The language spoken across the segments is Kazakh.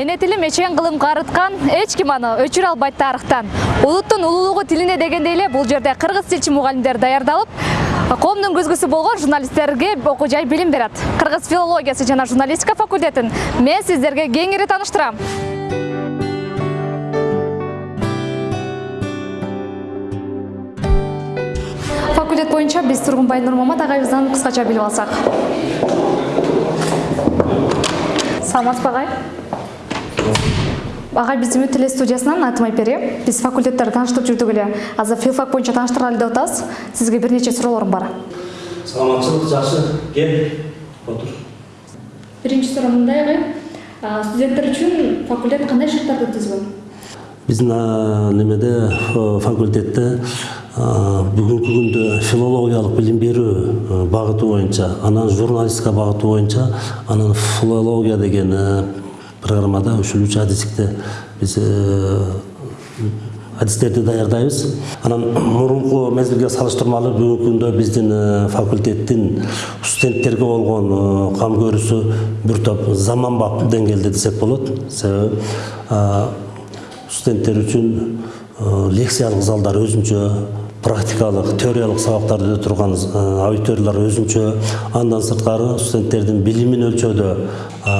эне тилим эчен кылым карыткан эч ким аны өчүрө албайт тарыхтан улуттун улуулугу тилине дегендей эле бул жерде кыргыз тилчи мугалимдер даярдалып коомдун көзгүсү болгон журналисттерге окуу жай билим берет кыргыз филологиясы жана журналистика факультетин мен сиздерге кеңири тааныштырам факультет боюнча биз тургунбай нурмамат агайыбыздан кыскача билип алсак. Саламатсызбы агай агай биз үмүт теле студиясынан атым айпери. Биз факультеттерди тааныштырып жүрдүк эле азыр филфак боюнча тааныштыргалы деп атабыз сизге бир нече суроолорум бар. Саламатчылык жакшы кел отур биринчи суроо мындай агай студенттер үчүн факультет кандай шарттарды түзгөн биздин а, немеде факультетте а, бүгүнкү күндө филологиялык билим берүү а, багыты боюнча анан журналистика багыты боюнча анан филология деген программада ушул адистикте биз э, адистерди даярдайбыз. Анан мурунку мезгилге салыштырмалуу бүгүнкү күндө биздин э, факультеттин студенттерге болгон э, кам көрүүсү бир топ заманбап деңгээлде десек болот. Себеби студенттер үчүн лекциялык залдар өзүнчө практикалык теориялык сабактарды өтө турган аудиториялар өзүнчө андан сырткары студенттердин билимин өлчөдө а,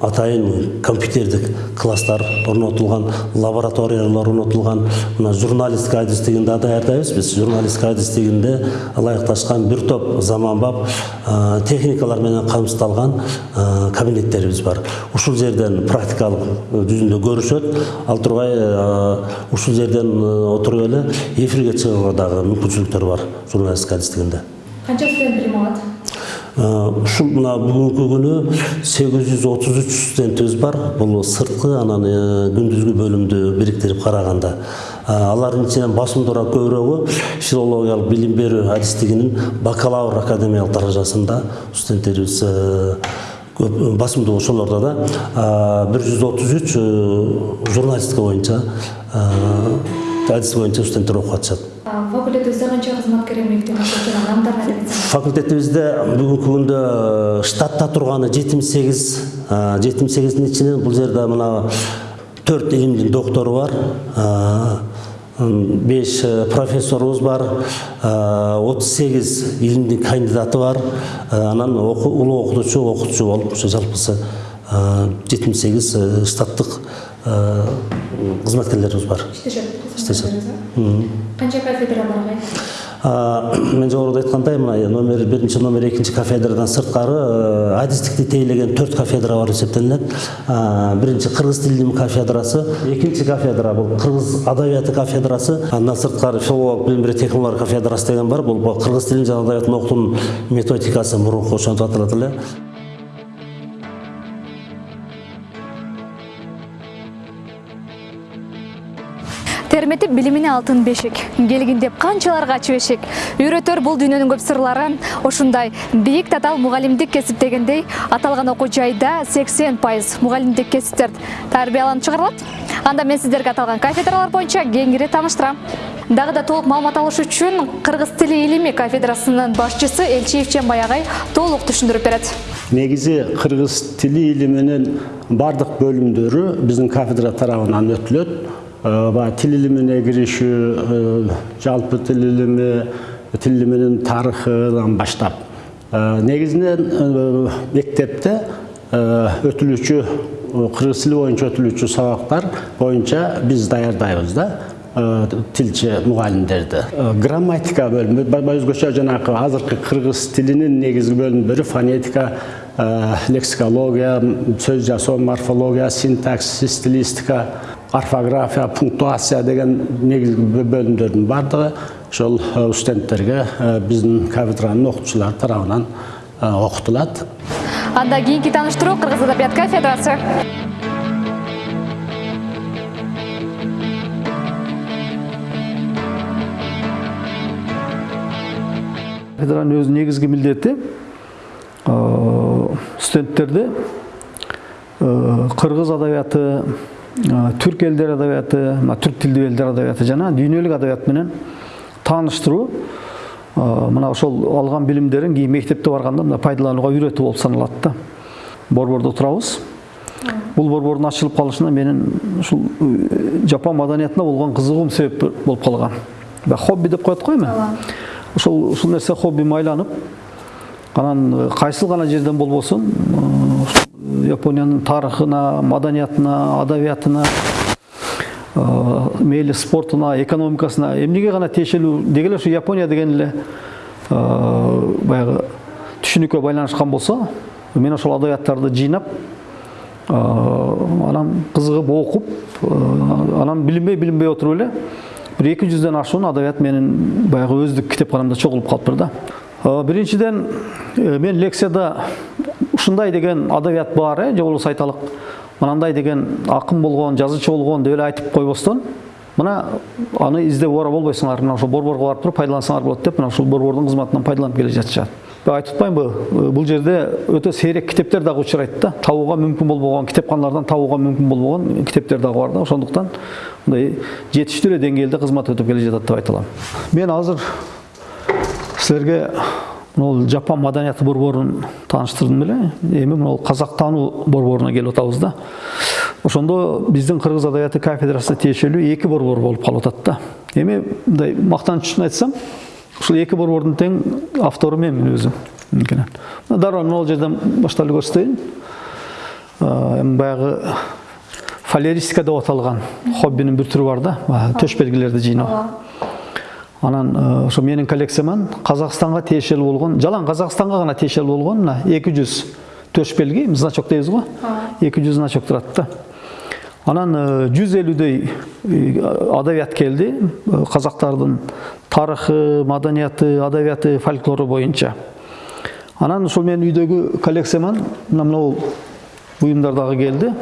атайын компьютердик класстар орнотулган лабораториялар орнотулган мына журналистика адистигин да даярдайбыз биз журналистика адистигинде ылайыкташкан бир топ заманбап а, техникалар менен камсыздалган а, кабинеттерибиз бар. Ушул жерден практикалык жүзүндө көрүшөт ал тургай ушул жерден отуруп эле эфирге чыгууга дагы мүмкүнчүлүктөр бар журналистика адистигинде канча студент билим алат ушул мына жүз отуз үч студентибиз бар. Бул сырткы анан күндүзгү бөлүмдү бириктирип караганда алардын ичинен басымдуураак көбүрөгү филологиялык билим берүү адистигинин бакалавр академиялык даражасында студенттерибиз көп басымдуу ошолордо да бир жүз отуз үч журналистика боюнча э, адис боюнча студенттер атат жана адамдар эмне деп факультетибизде бүгүнкү күндө э, штатта турганы жетимиш сегиз жетимиш сегиздин ичинен бул жерде мына төрт илимдин доктору бар м, беш э, профессорубуз бар отуз сегиз илимдин кандидаты бар. Анан улуу окутуучу окутуучу болуп ошо жалпысы жетимиш сегиз штаттык кызматкерлерибиз бар. Иштешет Иштешет. канча кафедра бар? Мен жогоруда айткандай мына номер биринчи номер экинчи кафедрадан сырткары э, адистикти тейлеген төрт кафедра бар биринчи кыргыз тил илими кафедрасы экинчи кафедра бул кыргыз адабияты кафедрасы андан сырткары филологиялык билим берүү техникалар кафедрасы деген бар. Бул кыргыз тилин жана адабиятын окуутунун методикасы мурунку ошентип аталат эле терметип билимине алтын бешик келгин деп канчаларга ачып эшик үйрөтөр бул дүйнөнүн көп сырларын ушундай бийик татаал мугалимдик кесип дегендей аталган окуу жайда сексен пайыз мугалимдик кесиптерди тарбияланып чыгарылат анда мен сиздерге аталган кафедралар боюнча кеңири тааныштырам дагы да толук маалымат алыш үчүн кыргыз тили илими кафедрасынын башчысы элчиев чембай агай толук түшүндүрүп берет негизи кыргыз тили илиминин бардык бөлүмдөрү биздин кафедра тарабынан өтүлөт Баягы тил илимине киришүү жалпы тил илими тил илиминин тарыхынан баштап негизинен мектепте өтүлүүчү кыргыз тили боюнча өтүлүүчү сабактар боюнча биз даярдайбыз да тилчи мугалимдерди грамматика бөлүмү ба- ба- өзгөчө жанагы азыркы кыргыз тилинин негизги бөлүмдөрү фонетика лексикология сөз жасоо морфология синтаксис стилистика орфография пунктуация деген негизги бө- бөлүмдөрдүн баардыгы ошол э, студенттерге биздин кафедранын окутуучулары тарабынан э, окутулат анда кийинки тааныштыруу кыргыз адабият кафедрасы. Кафедранын өзүнүн негизги милдети э, студенттерди э, кыргыз адабияты түрк элдер адабияты мына түрк тилдүү элдер адабияты жана дүйнөлүк адабият менен тааныштыруу мына ошол алган билимдерин кийин мектепте барганда мына пайдаланууга үйрөтүү болуп саналат да борбордо турабыз бул борбордун ачылып калышына менин ушул жапон маданиятына болгон кызыгуум себеп болуп калган баягы хобби деп коет го эми ошол ушул нерсе хоббиме айланып анан кайсыл гана жерден болбосун ушул япониянын тарыхына маданиятына адабиятына мейли спортуна экономикасына эмнеге гана тиешелүү деги эле япония деген эле баягы түшүнүккө байланышкан болсо мен ошол адабияттарды жыйнап анан кызыгып окуп анан билинбей билинбей отуруп эле бир эки жүздөн ашуун адабият менин баягы өздүк китепканамда чогулуп калыптыр да. Биринчиден мен лекцияда ушундай деген адабият бар э же болбосо айталык мынандай деген акын болгон жазуучу болгон деп эле айтып койбостон. Мына аны издеп ора болбойсуңар мына ошол борборго барып туруп пайдалансаңар болот деп мына ушул борбордун кызматынан пайдаланып келе жатышат. Айтып атпаймынбы бул жерде өтө сейрек китептер дагы учурайт да. Табууга мүмкүн болбогон китепканалардан табууга мүмкүн болбогон китептер дагы бар да. Ошондуктан мындай жетиштүү эле деңгээлде кызмат өтүп келе жатат деп айта алам. Мен азыр силерге могул жапон маданияты борборун тааныштырдым эле. Эми могул казак таануу борборуна келип атабыз да. Ошондо биздин кыргыз адабияты кафедрасына тиешелүү эки борбор болуп калып атат да. Эми мындай мактаныч үчүн айтсам ушул эки борбордун тең автору менмин өзүм. Мынкенен дароо могул жерден баштап эле көрсөтөйүн эми баягы фалеристика деп аталган хоббинин бир түрү бар да. Төш белгилерди жыйноо анан ошо менин коллекцияман казакстанга тиешелүү болгон жалаң казакстанга гана тиешелүү болгон мына эки жүз төш белги значок дейбиз го? Эки жүз значок турат да. Анан жүз элүүдөй адабият келди казактардын тарыхы маданияты адабияты фольклору боюнча. Анан ушул менин үйдөгү коллекцияман мына могул буюмдар дагы келди.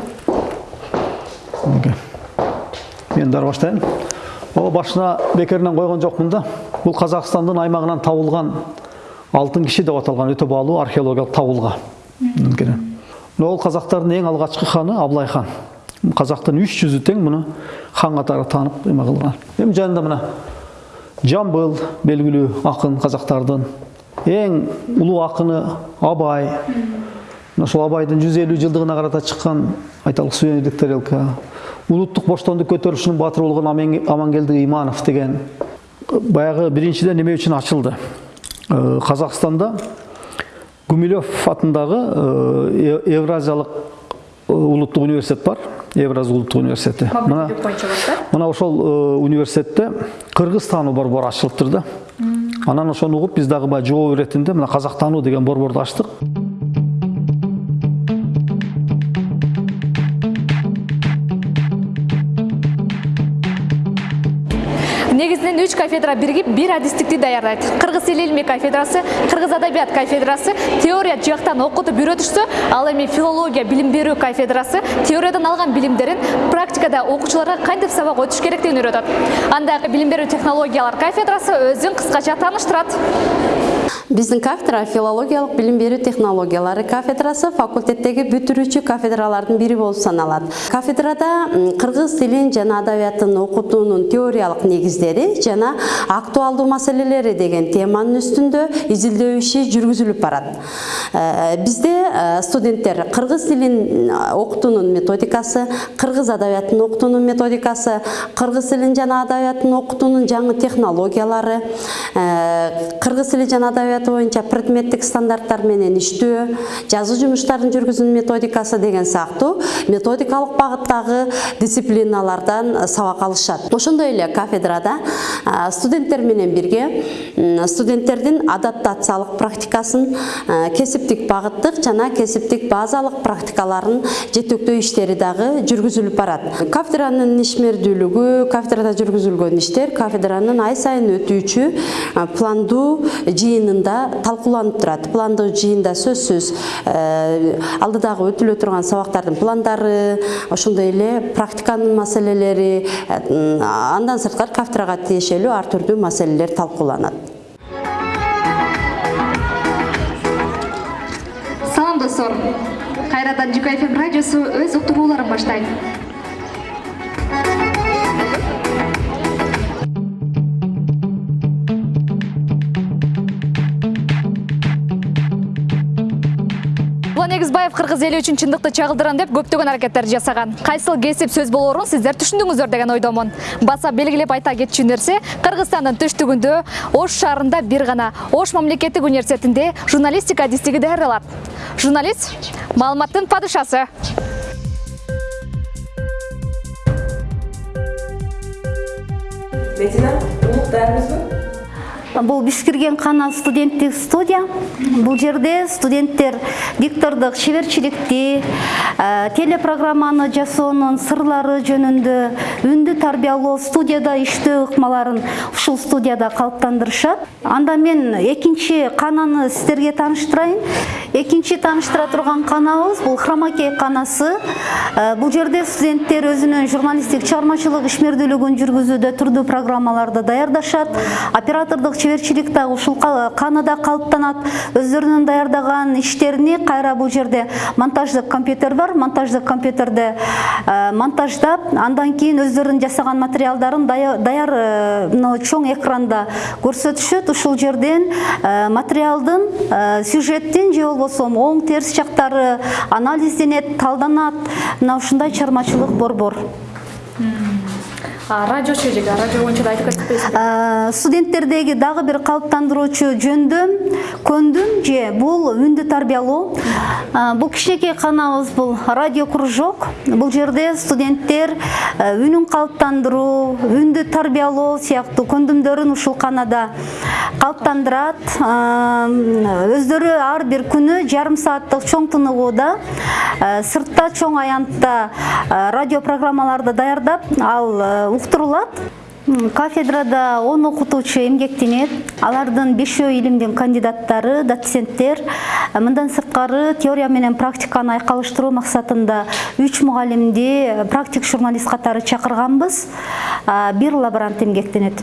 Мен дары баштайын о башына бекеринен койгон жокмун да бул казакстандын аймагынан табылган алтын киши деп аталган өтө баалуу археологиялык табылга мына казактардын эң алгачкы ханы абылай хан. Казактын үч жүзү тең муну хан катары таанып эме кылган эми жанында мына жамбыл белгилүү акын казактардын эң улуу акыны абай. Мына ошол абайдын жүз элүү жылдыгына карата чыккан айталык сувенирлик тарелка улуттук боштондук көтөрүлүшүнүн баатыры болгон амангелди иманов деген баягы биринчиден эме үчүн ачылды? Казакстанда гумилев атындагы евразиялык улуттук университет бар. Евраз улуттук университети. Мына мына ошол университетте кыргыз таануу борбору ачылыптыр да анан ошону угуп биз дагы баягы жогоо иретинде мына казак таануу деген борборду ачтык. Негизинен үч кафедра биригип бир адистикти даярдайт кыргыз тили кафедрасы кыргыз адабият кафедрасы теория жактан окутуп үйрөтүшсө ал эми филология билим берүү кафедрасы теориядан алган билимдерин практикада окуучуларга кантип сабак өтүш керектигин үйрөтөт анда билим берүү технологиялар кафедрасы өзүн кыскача тааныштырат биздин кафедра филологиялык билим берүү технологиялары кафедрасы факультеттеги бүтүрүүчү кафедралардын бири болуп саналат кафедрада кыргыз тилин жана адабиятын окутуунун теориялык негиздери жана актуалдуу маселелери деген теманын үстүндө изилдөө иши жүргүзүлүп барат бизде студенттер кыргыз тилин окутуунун методикасы кыргыз адабиятын окутуунун методикасы кыргыз тилин жана адабиятын окутуунун жаңы технологиялары кыргыз тили жана адабияты боюнча предметтик стандарттар менен иштөө жазуу жумуштарын жүргүзүүнүн методикасы деген сыяктуу методикалык багыттагы дисциплиналардан сабак алышат ошондой эле кафедрада студенттер менен бирге студенттердин адаптациялык практикасын кесиптик багыттык жана кесиптик базалык практикаларын жетектөө иштери дагы жүргүзүлүп барат. Кафедранын ишмердүүлүгү кафедрада жүргүзүлгөн иштер кафедранын ай сайын өтүүчү пландуу жыйынында талкууланып турат. Пландуу жыйында сөзсүз алдыдагы өтүлө турган сабактардын пландары ошондой эле практиканын маселелери андан сырткары кафедрага тиешелүү ар түрдүү маселелер талкууланат. Салам достор. Кайрадан жүк фм радиосу өз уктурууларын баштайт руслан эгизбаев кыргыз эли үчүн чындыкты чагылдырам деп көптөгөн аракеттер жасаган кайсыл кесип сөз болоорун сиздер түшүндүңүздөр деген ойдомун баса белгилеп айта кетчү нерсе кыргызстандын түштүгүндө ош шаарында бир гана ош мамлекеттик университетинде журналистика адистиги даярдалат журналист маалыматтын падышасы. Улук даярмызбы Бұл бишкирген қана студенттік студия. Бұл жерде студенттер диктордық шеберчиликти, ә, телепрограмманы жасоонун сырлары жөнүндө үндү тарбиялоо студияда иштөө ыкмаларын ушул студияда калыптандырышат. Анда мен экинчи кананы сиздерге тааныштырайын. Экинчи тааныштыра турган канабыз бул Хромакей канасы. Ә, Бул жерде студенттер өзүнүн журналисттик чыгармачылык ишмердүүлүгүн жүргүзүүдө турдуу программаларды даярдашат. Оператордук чеберчилик дагы ушул канада калыптанат. Өздөрүнүн даярдаган иштерини кайра бул жерде монтаждык компьютер бар. Монтаждык компьютерде ә, монтаждап, андан кийин өздөрүнүн жасаган материалдарын дая- даяр мына чоң экранда көрсөтүшөт. Ушул жерден материалдын, сюжеттин же болбосо оң терс жактары анализденет, талданат. Мына ушундай чыгармачылык борбор. Радио чежеги радио боюнча да айтып кетпейсиңби Ә, студенттердеги дагы бир калыптандыруучу жөндөм көндүм же бул үндү тарбиялоо. Бул кичинекей канабыз бул радио кружок. Бул жерде студенттер үнүн калыптандыруу үндү тарбиялоо сыяктуу көндүмдөрүн ушул канада калыптандырат. Өздөрү ар бир күнү жарым сааттык чоң тыныгууда ә, сыртта чоң аянтта радио программаларды даярдап ал уктурулат Кафедрада 10 окутуучу эмгектенет. Алардын бешөө илимдин кандидаттары, доценттер. Мындан сырткары теория менен практиканы айкалыштыруу максатында 3 мугалимди практик журналист катары чакырганбыз. Бир лаборант эмгектенет.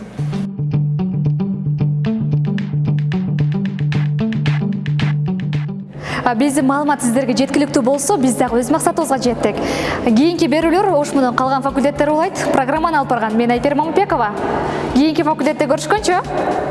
Биздин маалымат сиздерге жеткиликтүү болсо биз дагы өз максатыбызга жеттик кийинки берүүлөр ош менен калган факультеттер улайт программаны алып барган. Мен айпери мамытбекова кийинки факультетте көрүшкөнчү